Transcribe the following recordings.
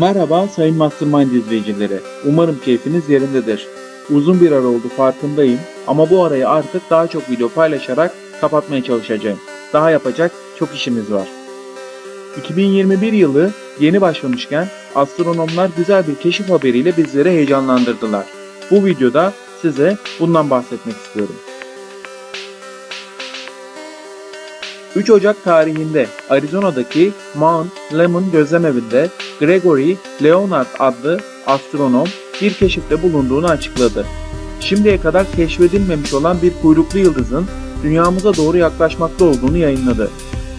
Merhaba Sayın Mastermind izleyicileri. Umarım keyfiniz yerindedir. Uzun bir ara oldu farkındayım ama bu arayı artık daha çok video paylaşarak kapatmaya çalışacağım. Daha yapacak çok işimiz var. 2021 yılı yeni başlamışken astronomlar güzel bir keşif haberiyle bizleri heyecanlandırdılar. Bu videoda size bundan bahsetmek istiyorum. 3 Ocak tarihinde Arizona'daki Mount Lemmon gözlemevinde Gregory Leonard adlı astronom bir keşifte bulunduğunu açıkladı. Şimdiye kadar keşfedilmemiş olan bir kuyruklu yıldızın dünyamıza doğru yaklaşmakta olduğunu yayınladı.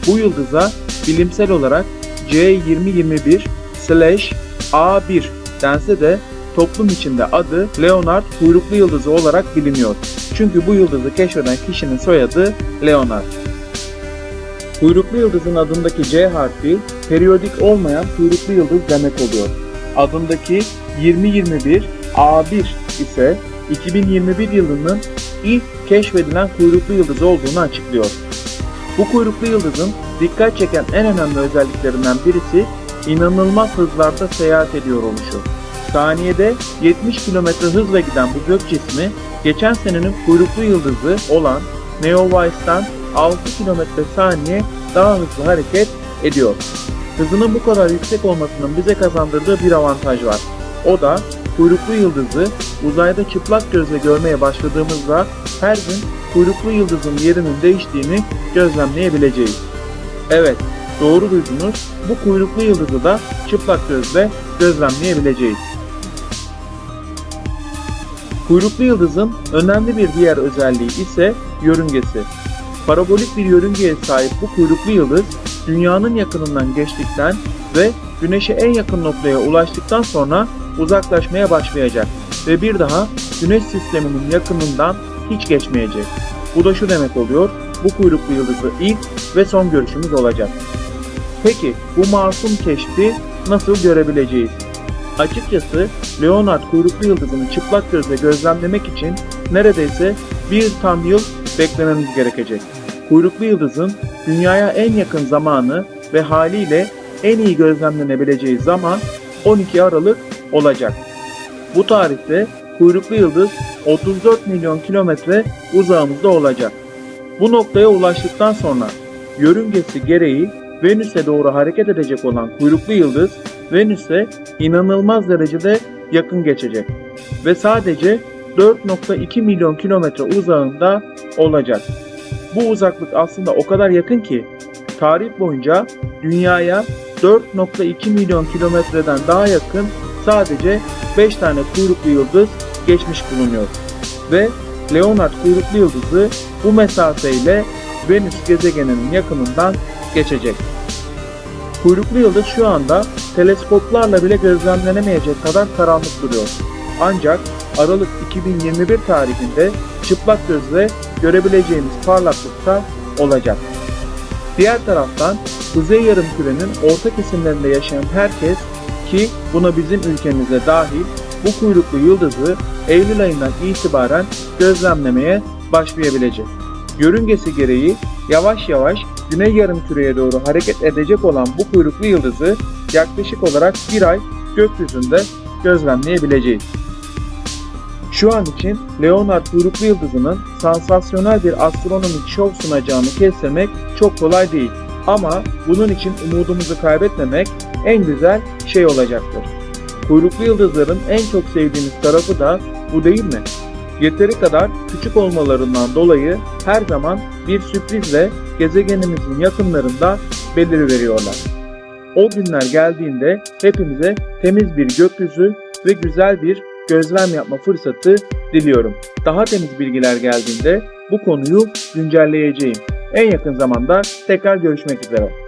Bu yıldıza bilimsel olarak C2021/A1 dense de toplum içinde adı Leonard kuyruklu yıldızı olarak biliniyor. Çünkü bu yıldızı keşfeden kişinin soyadı Leonard. Kuyruklu yıldızın adındaki C harfi periyodik olmayan kuyruklu yıldız demek oluyor. Adındaki 2021 A1 ise 2021 yılının ilk keşfedilen kuyruklu yıldız olduğunu açıklıyor. Bu kuyruklu yıldızın dikkat çeken en önemli özelliklerinden birisi inanılmaz hızlarda seyahat ediyor oluşu. Saniyede 70 km hızla giden bu gök cismi geçen senenin kuyruklu yıldızı olan Neowise'dan 6 km saniye daha hızlı hareket ediyor. Hızının bu kadar yüksek olmasının bize kazandırdığı bir avantaj var. O da kuyruklu yıldızı uzayda çıplak gözle görmeye başladığımızda her gün kuyruklu yıldızın yerinin değiştiğini gözlemleyebileceğiz. Evet, doğru duydunuz. Bu kuyruklu yıldızı da çıplak gözle gözlemleyebileceğiz. Kuyruklu yıldızın önemli bir diğer özelliği ise yörüngesi. Parabolik bir yörüngeye sahip bu kuyruklu yıldız dünyanın yakınından geçtikten ve güneşe en yakın noktaya ulaştıktan sonra uzaklaşmaya başlayacak ve bir daha güneş sisteminin yakınından hiç geçmeyecek. Bu da şu demek oluyor, bu kuyruklu yıldızı ilk ve son görüşümüz olacak. Peki bu masum keşfi nasıl görebileceğiz? Açıkçası Leonard kuyruklu yıldızını çıplak gözle gözlemlemek için neredeyse bir tam yıl beklememiz gerekecek. Kuyruklu yıldızın dünyaya en yakın zamanı ve haliyle en iyi gözlemlenebileceği zaman 12 Aralık olacak. Bu tarihte kuyruklu yıldız 34 milyon kilometre uzağımızda olacak. Bu noktaya ulaştıktan sonra yörüngesi gereği Venüs'e doğru hareket edecek olan kuyruklu yıldız Venüs'e inanılmaz derecede yakın geçecek ve sadece 4.2 milyon kilometre uzağında olacak. Bu uzaklık aslında o kadar yakın ki tarih boyunca dünyaya 4.2 milyon kilometreden daha yakın sadece 5 tane kuyruklu yıldız geçmiş bulunuyor. Ve Leonard kuyruklu yıldızı bu mesafeyle Venüs gezegeninin yakınından geçecek. Kuyruklu yıldız şu anda teleskoplarla bile gözlemlenemeyecek kadar karanlık duruyor. Ancak Aralık 2021 tarihinde çıplak gözle görebileceğimiz parlaklıkta olacak. Diğer taraftan Kuzey Yarımküre'nin orta kesimlerinde yaşayan herkes ki buna bizim ülkemize dahil bu kuyruklu yıldızı Eylül ayından itibaren gözlemlemeye başlayabilecek. Yörüngesi gereği yavaş yavaş Güney Yarımküre'ye doğru hareket edecek olan bu kuyruklu yıldızı yaklaşık olarak bir ay gökyüzünde gözlemleyebileceğiz. Şu an için Leonard kuyruklu yıldızının sansasyonel bir astronomik şov sunacağını kestirmek çok kolay değil. Ama bunun için umudumuzu kaybetmemek en güzel şey olacaktır. Kuyruklu yıldızların en çok sevdiğimiz tarafı da bu değil mi? Yeteri kadar küçük olmalarından dolayı her zaman bir sürprizle gezegenimizin yakınlarında beliriveriyorlar. O günler geldiğinde hepimize temiz bir gökyüzü ve güzel bir gözlem yapma fırsatı diliyorum. Daha temiz bilgiler geldiğinde bu konuyu güncelleyeceğim. En yakın zamanda tekrar görüşmek üzere.